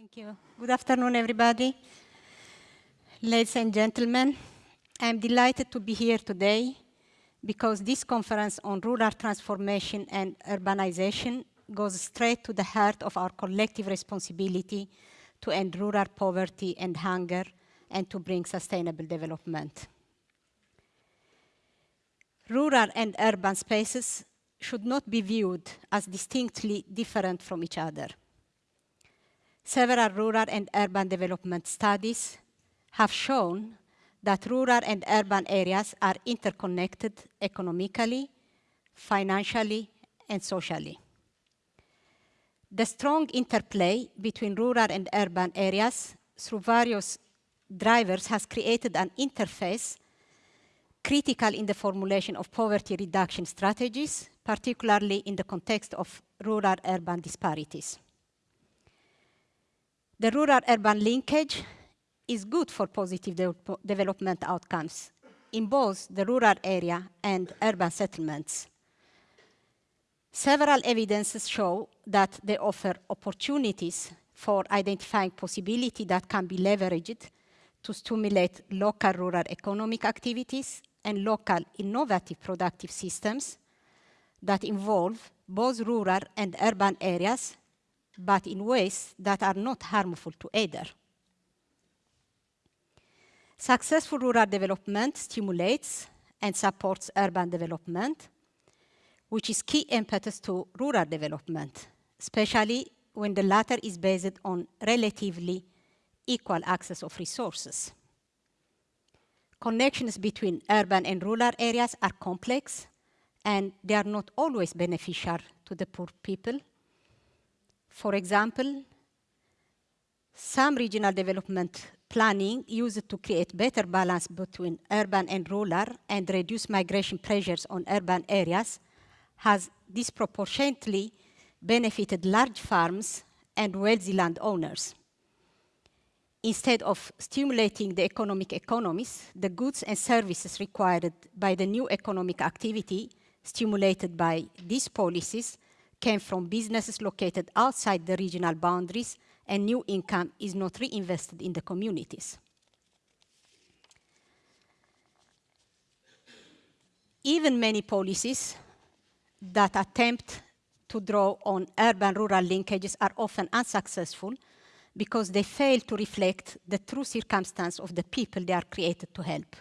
Thank you. Good afternoon, everybody. Ladies and gentlemen, I'm delighted to be here today because this conference on rural transformation and urbanization goes straight to the heart of our collective responsibility to end rural poverty and hunger and to bring sustainable development. Rural and urban spaces should not be viewed as distinctly different from each other. Several rural and urban development studies have shown that rural and urban areas are interconnected economically, financially, and socially. The strong interplay between rural and urban areas through various drivers has created an interface critical in the formulation of poverty reduction strategies, particularly in the context of rural-urban disparities. The rural-urban linkage is good for positive de development outcomes in both the rural area and urban settlements. Several evidences show that they offer opportunities for identifying possibility that can be leveraged to stimulate local rural economic activities and local innovative productive systems that involve both rural and urban areas, but in ways that are not harmful to either. Successful rural development stimulates and supports urban development, which is key impetus to rural development, especially when the latter is based on relatively equal access of resources. Connections between urban and rural areas are complex, and they are not always beneficial to the poor people. For example, some regional development planning used to create better balance between urban and rural and reduce migration pressures on urban areas has disproportionately benefited large farms and wealthy landowners. Instead of stimulating the economic economies, the goods and services required by the new economic activity stimulated by these policies came from businesses located outside the regional boundaries and new income is not reinvested in the communities. Even many policies that attempt to draw on urban-rural linkages are often unsuccessful because they fail to reflect the true circumstance of the people they are created to help.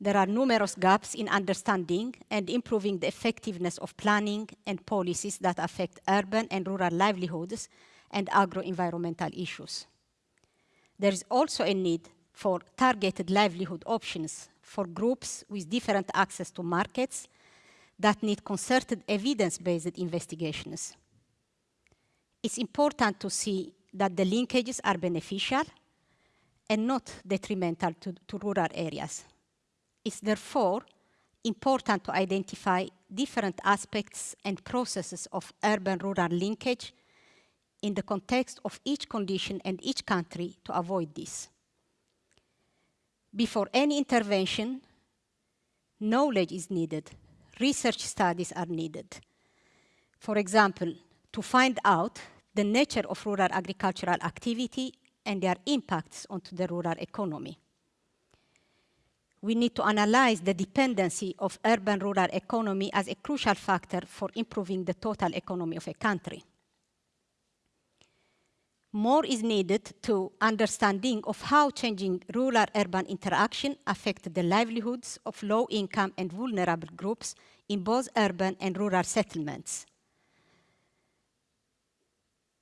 There are numerous gaps in understanding and improving the effectiveness of planning and policies that affect urban and rural livelihoods and agro-environmental issues. There is also a need for targeted livelihood options for groups with different access to markets that need concerted evidence-based investigations. It's important to see that the linkages are beneficial and not detrimental to, to rural areas. It's therefore important to identify different aspects and processes of urban-rural linkage in the context of each condition and each country to avoid this. Before any intervention, knowledge is needed, research studies are needed. For example, to find out the nature of rural agricultural activity and their impacts onto the rural economy we need to analyze the dependency of urban-rural economy as a crucial factor for improving the total economy of a country. More is needed to understanding of how changing rural-urban interaction affect the livelihoods of low-income and vulnerable groups in both urban and rural settlements.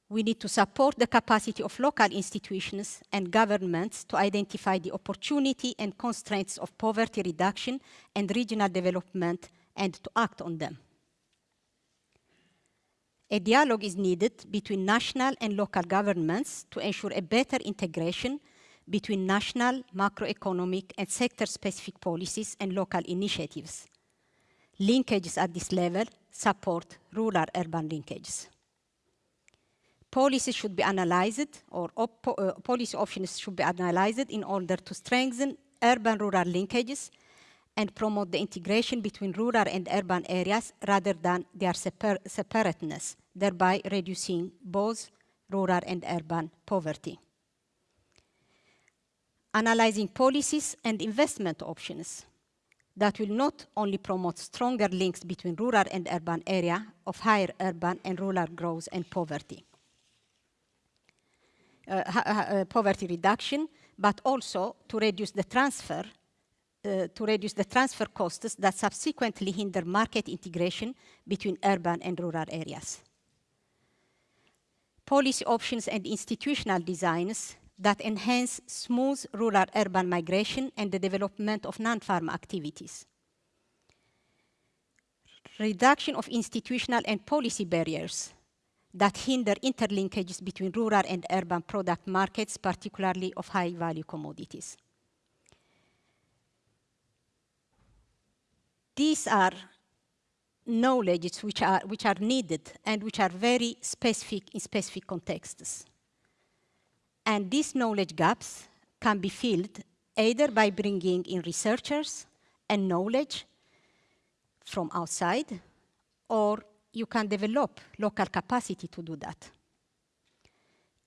We need to support the capacity of local institutions and governments to identify the opportunity and constraints of poverty reduction and regional development and to act on them. A dialogue is needed between national and local governments to ensure a better integration between national, macroeconomic, and sector-specific policies and local initiatives. Linkages at this level support rural-urban linkages policies should be analyzed or op uh, policy options should be analyzed in order to strengthen urban-rural linkages and promote the integration between rural and urban areas rather than their separ separateness, thereby reducing both rural and urban poverty. Analyzing policies and investment options that will not only promote stronger links between rural and urban area of higher urban and rural growth and poverty. Uh, uh, poverty reduction, but also to reduce the transfer uh, to reduce the transfer costs that subsequently hinder market integration between urban and rural areas. Policy options and institutional designs that enhance smooth rural-urban migration and the development of non-farm activities. Reduction of institutional and policy barriers that hinder interlinkages between rural and urban product markets, particularly of high-value commodities. These are knowledges which are, which are needed and which are very specific in specific contexts. And these knowledge gaps can be filled either by bringing in researchers and knowledge from outside, or you can develop local capacity to do that.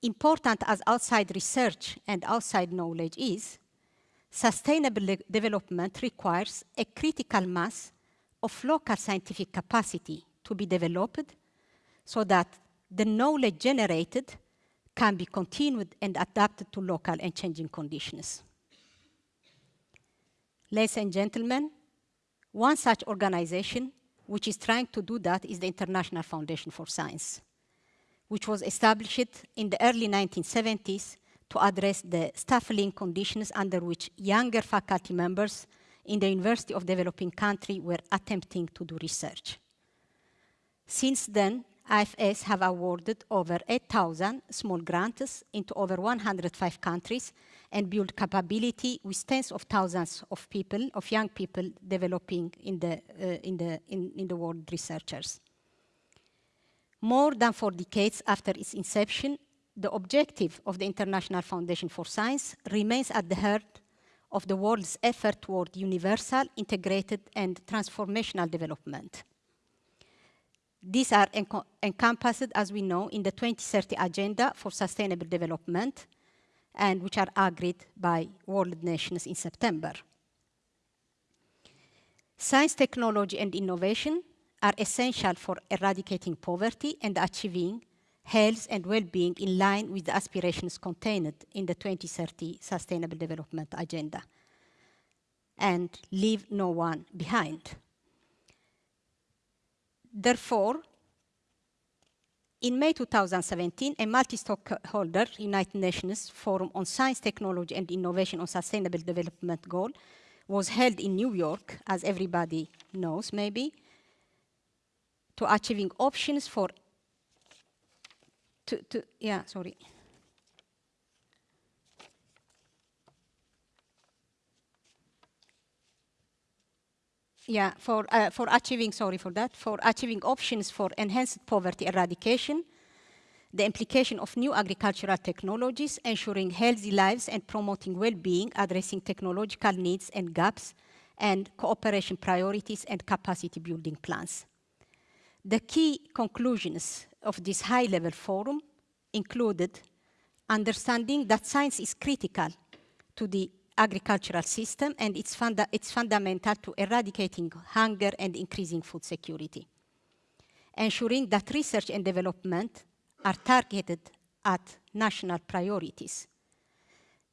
Important as outside research and outside knowledge is, sustainable development requires a critical mass of local scientific capacity to be developed so that the knowledge generated can be continued and adapted to local and changing conditions. Ladies and gentlemen, one such organization which is trying to do that is the International Foundation for Science, which was established in the early 1970s to address the stifling conditions under which younger faculty members in the University of Developing Country were attempting to do research. Since then, IFS have awarded over 8,000 small grants into over 105 countries and build capability with tens of thousands of people, of young people developing in the, uh, in the, in, in the world researchers. More than four decades after its inception, the objective of the International Foundation for Science remains at the heart of the world's effort toward universal, integrated, and transformational development. These are encompassed, as we know, in the 2030 Agenda for Sustainable Development, and which are agreed by world nations in September. Science, technology, and innovation are essential for eradicating poverty and achieving health and well-being in line with the aspirations contained in the 2030 Sustainable Development Agenda and leave no one behind. Therefore, in May 2017, a multi-stakeholder United Nations Forum on Science, Technology and Innovation on Sustainable Development Goal was held in New York, as everybody knows maybe, to achieving options for, to, to yeah, sorry. Yeah, for, uh, for achieving, sorry for that, for achieving options for enhanced poverty eradication, the implication of new agricultural technologies, ensuring healthy lives and promoting well-being, addressing technological needs and gaps, and cooperation priorities and capacity building plans. The key conclusions of this high-level forum included understanding that science is critical to the agricultural system and it's, funda it's fundamental to eradicating hunger and increasing food security. Ensuring that research and development are targeted at national priorities.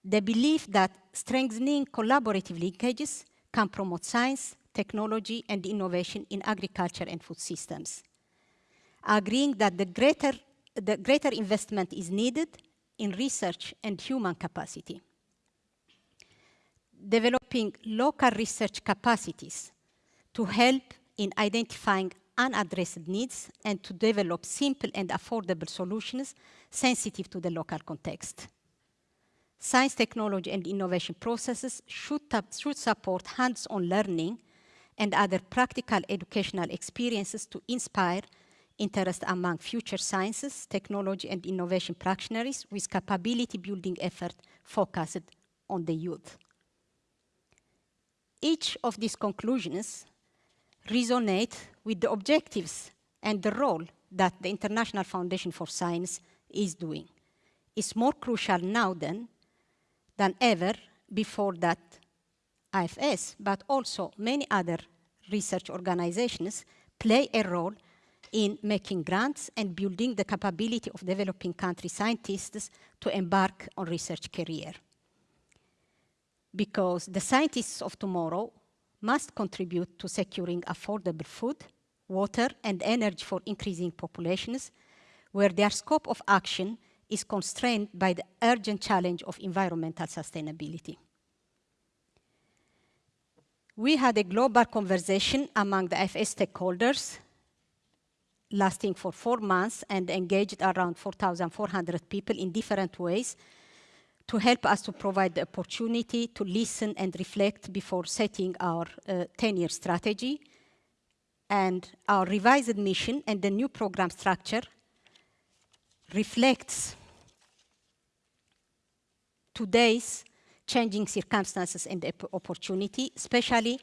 The belief that strengthening collaborative linkages can promote science, technology, and innovation in agriculture and food systems. Agreeing that the greater, the greater investment is needed in research and human capacity developing local research capacities to help in identifying unaddressed needs and to develop simple and affordable solutions sensitive to the local context. Science, technology, and innovation processes should, should support hands-on learning and other practical educational experiences to inspire interest among future sciences, technology, and innovation practitioners with capability building effort focused on the youth. Each of these conclusions resonate with the objectives and the role that the International Foundation for Science is doing. It's more crucial now than, than ever before that IFS, but also many other research organizations play a role in making grants and building the capability of developing country scientists to embark on research career. Because the scientists of tomorrow must contribute to securing affordable food, water, and energy for increasing populations, where their scope of action is constrained by the urgent challenge of environmental sustainability. We had a global conversation among the IFS stakeholders lasting for four months and engaged around 4,400 people in different ways to help us to provide the opportunity to listen and reflect before setting our 10-year uh, strategy. And our revised mission and the new program structure reflects today's changing circumstances and opportunity, especially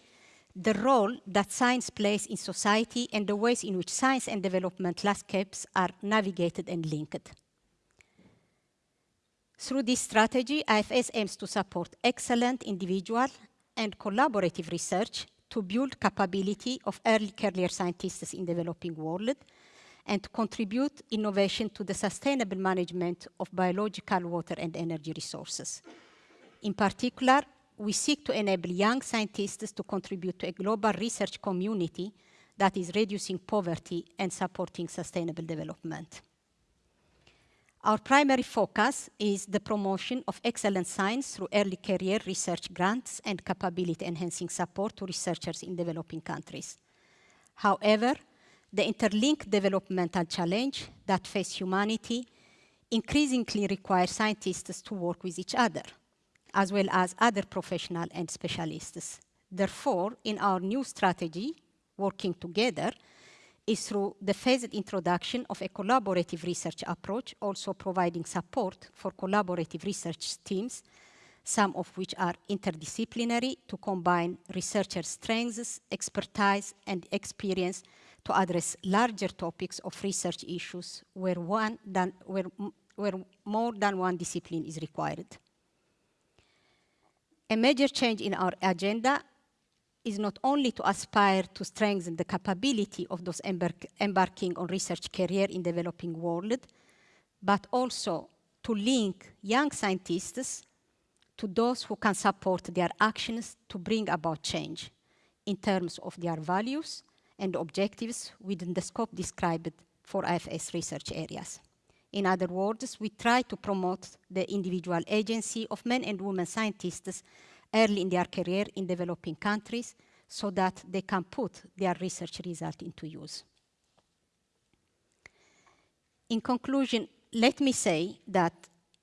the role that science plays in society and the ways in which science and development landscapes are navigated and linked. Through this strategy, IFS aims to support excellent individual and collaborative research to build capability of early career scientists in developing world and to contribute innovation to the sustainable management of biological water and energy resources. In particular, we seek to enable young scientists to contribute to a global research community that is reducing poverty and supporting sustainable development. Our primary focus is the promotion of excellent science through early career research grants and capability enhancing support to researchers in developing countries. However, the interlinked developmental challenge that face humanity increasingly requires scientists to work with each other as well as other professionals and specialists. Therefore, in our new strategy, working together, is through the phased introduction of a collaborative research approach, also providing support for collaborative research teams, some of which are interdisciplinary to combine researchers' strengths, expertise, and experience to address larger topics of research issues where, one than, where, where more than one discipline is required. A major change in our agenda is not only to aspire to strengthen the capability of those embark embarking on research career in developing world, but also to link young scientists to those who can support their actions to bring about change in terms of their values and objectives within the scope described for IFS research areas. In other words, we try to promote the individual agency of men and women scientists early in their career in developing countries so that they can put their research result into use. In conclusion, let me say that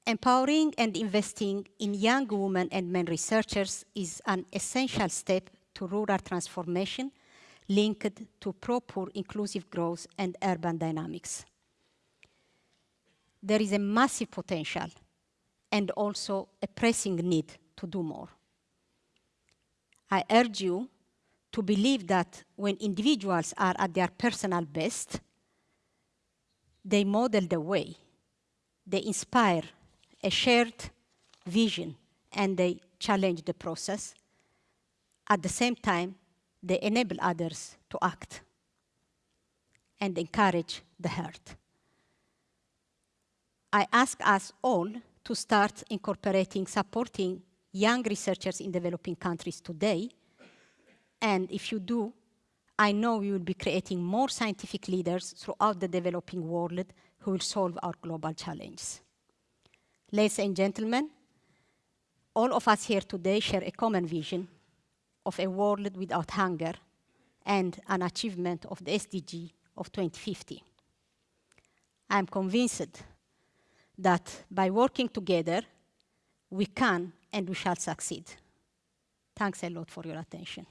empowering and investing in young women and men researchers is an essential step to rural transformation linked to proper inclusive growth and urban dynamics there is a massive potential and also a pressing need to do more. I urge you to believe that when individuals are at their personal best, they model the way, they inspire a shared vision, and they challenge the process. At the same time, they enable others to act and encourage the heart. I ask us all to start incorporating supporting young researchers in developing countries today. And if you do, I know you will be creating more scientific leaders throughout the developing world who will solve our global challenges. Ladies and gentlemen, all of us here today share a common vision of a world without hunger and an achievement of the SDG of 2050. I am convinced that by working together, we can and we shall succeed. Thanks a lot for your attention.